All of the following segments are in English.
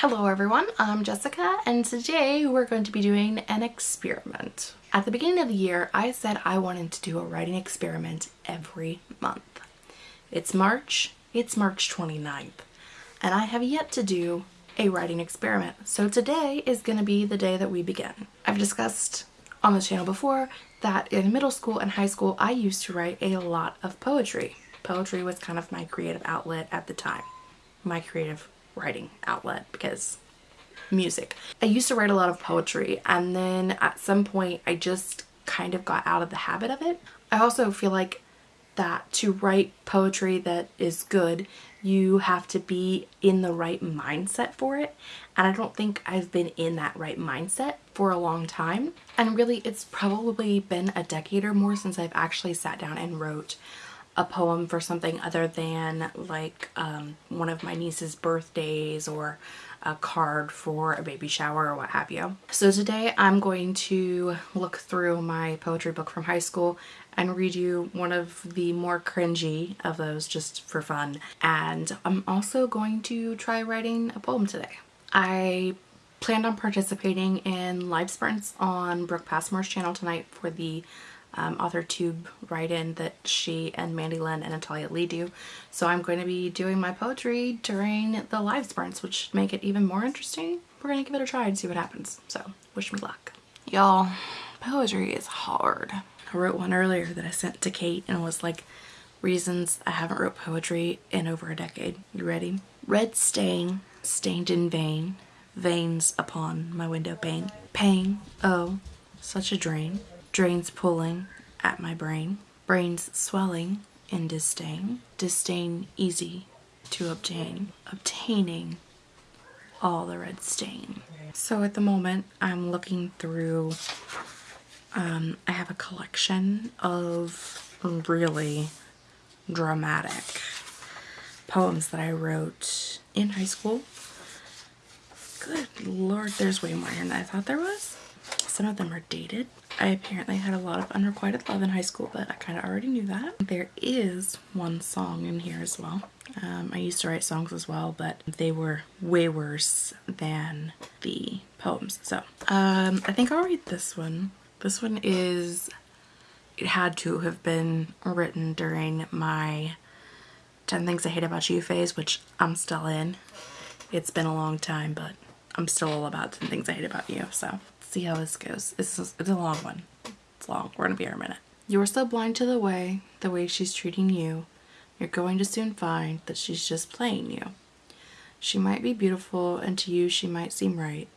Hello everyone, I'm Jessica and today we're going to be doing an experiment. At the beginning of the year, I said I wanted to do a writing experiment every month. It's March, it's March 29th, and I have yet to do a writing experiment. So today is going to be the day that we begin. I've discussed on this channel before that in middle school and high school I used to write a lot of poetry. Poetry was kind of my creative outlet at the time. My creative writing outlet because music. I used to write a lot of poetry and then at some point I just kind of got out of the habit of it. I also feel like that to write poetry that is good you have to be in the right mindset for it and I don't think I've been in that right mindset for a long time and really it's probably been a decade or more since I've actually sat down and wrote a poem for something other than like um, one of my niece's birthdays or a card for a baby shower or what have you. So today I'm going to look through my poetry book from high school and read you one of the more cringy of those just for fun. And I'm also going to try writing a poem today. I planned on participating in live sprints on Brooke Passmore's channel tonight for the um, author tube write-in that she and Mandy Lynn and Natalia Leigh do. So I'm going to be doing my poetry during the live sprints, which should make it even more interesting. We're going to give it a try and see what happens. So wish me luck. Y'all, poetry is hard. I wrote one earlier that I sent to Kate and it was like, reasons I haven't wrote poetry in over a decade. You ready? Red stain, stained in vain, veins upon my window pane. Pain, oh, such a drain drains pulling at my brain, brains swelling in disdain, disdain easy to obtain, obtaining all the red stain. So at the moment I'm looking through, um, I have a collection of really dramatic poems that I wrote in high school. Good lord, there's way more than I thought there was. Some of them are dated. I apparently had a lot of unrequited love in high school, but I kind of already knew that. There is one song in here as well. Um, I used to write songs as well, but they were way worse than the poems. So um, I think I'll read this one. This one is, it had to have been written during my 10 Things I Hate About You phase, which I'm still in. It's been a long time, but I'm still all about 10 Things I Hate About You, so see how this goes. It's, it's a long one. It's long. We're going to be here a minute. You're so blind to the way, the way she's treating you. You're going to soon find that she's just playing you. She might be beautiful and to you she might seem right,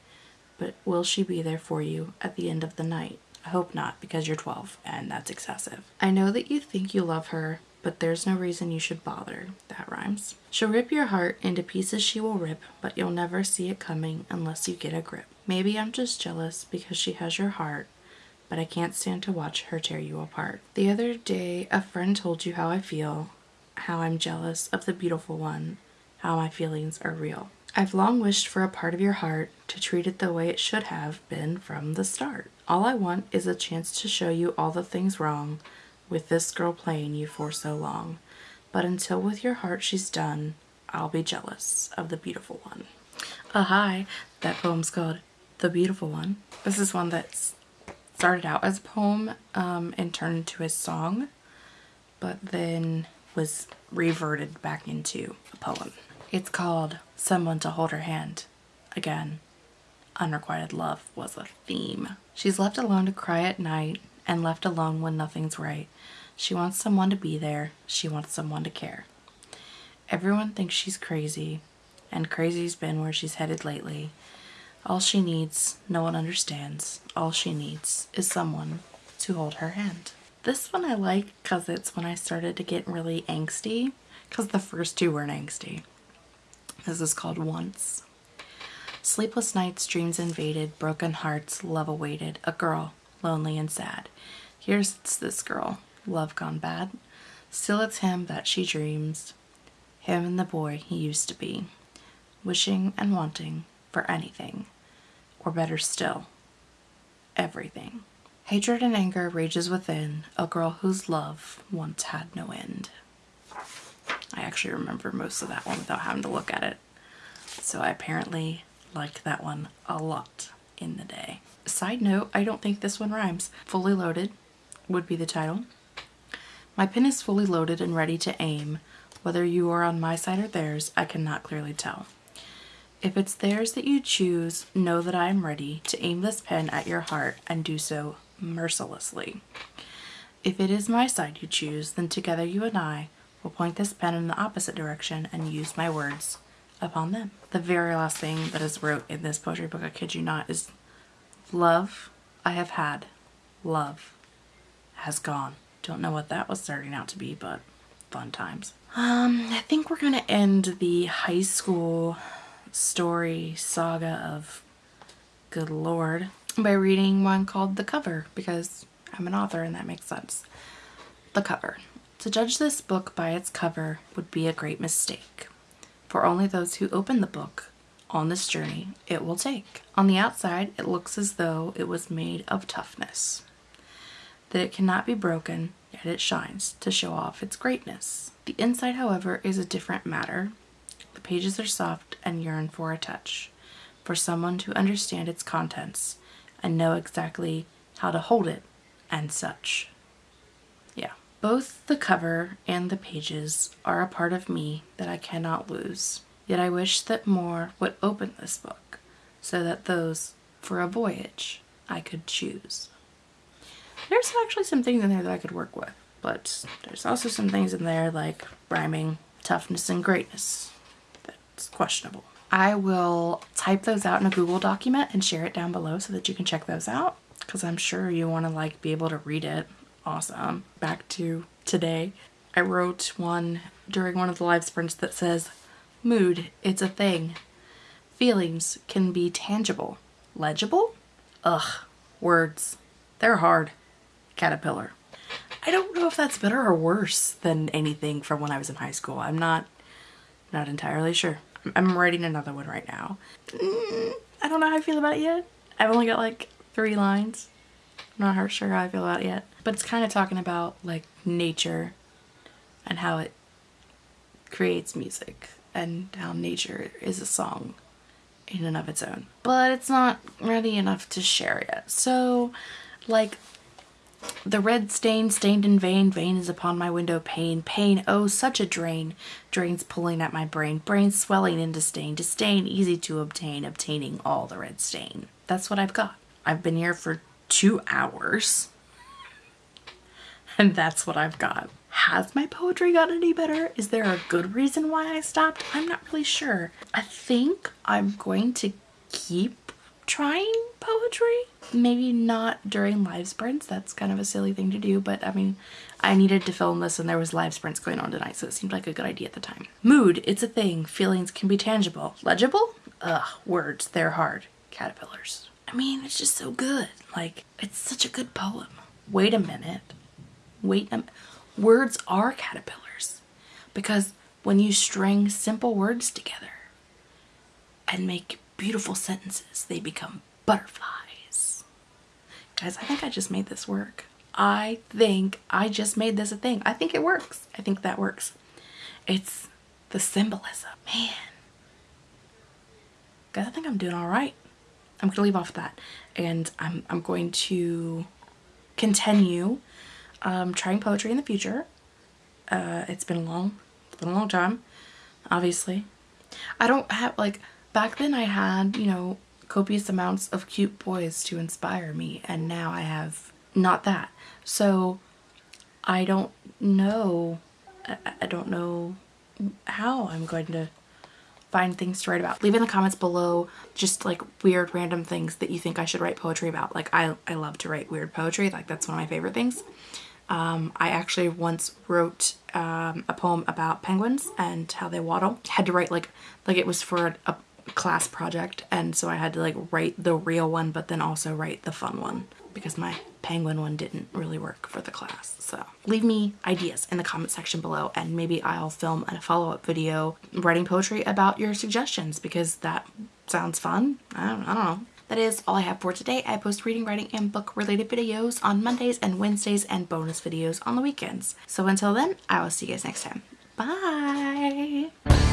but will she be there for you at the end of the night? I hope not because you're 12 and that's excessive. I know that you think you love her, but there's no reason you should bother. That rhymes. She'll rip your heart into pieces she will rip, but you'll never see it coming unless you get a grip. Maybe I'm just jealous because she has your heart, but I can't stand to watch her tear you apart. The other day, a friend told you how I feel, how I'm jealous of the beautiful one, how my feelings are real. I've long wished for a part of your heart to treat it the way it should have been from the start. All I want is a chance to show you all the things wrong with this girl playing you for so long. But until with your heart she's done, I'll be jealous of the beautiful one. Uh, hi, that poem's called the Beautiful One. This is one that started out as a poem um, and turned into a song, but then was reverted back into a poem. It's called Someone to Hold Her Hand. Again, unrequited love was a theme. She's left alone to cry at night and left alone when nothing's right. She wants someone to be there. She wants someone to care. Everyone thinks she's crazy, and crazy's been where she's headed lately. All she needs, no one understands. All she needs is someone to hold her hand. This one I like because it's when I started to get really angsty because the first two weren't angsty. This is called Once. Sleepless nights, dreams invaded, broken hearts, love awaited, a girl, lonely and sad. Here's this girl, love gone bad. Still it's him that she dreams, him and the boy he used to be, wishing and wanting for anything or better still, everything. Hatred and anger rages within a girl whose love once had no end. I actually remember most of that one without having to look at it. So I apparently liked that one a lot in the day. Side note, I don't think this one rhymes. Fully loaded would be the title. My pin is fully loaded and ready to aim. Whether you are on my side or theirs, I cannot clearly tell. If it's theirs that you choose, know that I am ready to aim this pen at your heart and do so mercilessly. If it is my side you choose, then together you and I will point this pen in the opposite direction and use my words upon them. The very last thing that is wrote in this poetry book, I kid you not, is love I have had, love has gone. Don't know what that was starting out to be, but fun times. Um, I think we're gonna end the high school story saga of good lord by reading one called The Cover because I'm an author and that makes sense. The cover. To judge this book by its cover would be a great mistake, for only those who open the book on this journey it will take. On the outside, it looks as though it was made of toughness, that it cannot be broken, yet it shines to show off its greatness. The inside, however, is a different matter. Pages are soft and yearn for a touch, for someone to understand its contents and know exactly how to hold it and such. Yeah. Both the cover and the pages are a part of me that I cannot lose. Yet I wish that more would open this book so that those for a voyage I could choose. There's actually some things in there that I could work with, but there's also some things in there like rhyming, toughness, and greatness that's questionable. I will type those out in a Google document and share it down below so that you can check those out because I'm sure you want to like be able to read it. Awesome. Back to today. I wrote one during one of the live sprints that says, Mood, it's a thing. Feelings can be tangible. Legible? Ugh, words. They're hard. Caterpillar. I don't know if that's better or worse than anything from when I was in high school. I'm not not entirely sure. I'm writing another one right now. Mm, I don't know how I feel about it yet. I've only got like three lines. I'm not sure how I feel about it yet. But it's kind of talking about like nature and how it creates music and how nature is a song in and of its own. But it's not ready enough to share yet. So like the red stain stained in vain, vain is upon my window pane, pain, oh such a drain, drains pulling at my brain, brain swelling into stain, disdain easy to obtain, obtaining all the red stain. That's what I've got. I've been here for two hours and that's what I've got. Has my poetry gotten any better? Is there a good reason why I stopped? I'm not really sure. I think I'm going to keep trying poetry. Maybe not during live sprints. That's kind of a silly thing to do, but I mean, I needed to film this and there was live sprints going on tonight, so it seemed like a good idea at the time. Mood, it's a thing. Feelings can be tangible. Legible? Ugh, words, they're hard. Caterpillars. I mean, it's just so good. Like, it's such a good poem. Wait a minute. Wait a Words are caterpillars because when you string simple words together and make beautiful sentences, they become butterflies. Guys, I think I just made this work. I think I just made this a thing. I think it works. I think that works. It's the symbolism. Man. Guys, I think I'm doing all right. I'm going to leave off that. And I'm, I'm going to continue um, trying poetry in the future. Uh, it's been long, it's been a long time, obviously. I don't have, like, back then I had, you know, copious amounts of cute boys to inspire me and now I have not that. So I don't know, I, don't know how I'm going to find things to write about. Leave in the comments below just like weird random things that you think I should write poetry about. Like I, I love to write weird poetry. Like that's one of my favorite things. Um, I actually once wrote um, a poem about penguins and how they waddle. Had to write like, like it was for a class project and so I had to like write the real one but then also write the fun one because my penguin one didn't really work for the class. So leave me ideas in the comment section below and maybe I'll film a follow-up video writing poetry about your suggestions because that sounds fun. I don't, I don't know. That is all I have for today. I post reading, writing, and book related videos on Mondays and Wednesdays and bonus videos on the weekends. So until then, I will see you guys next time. Bye!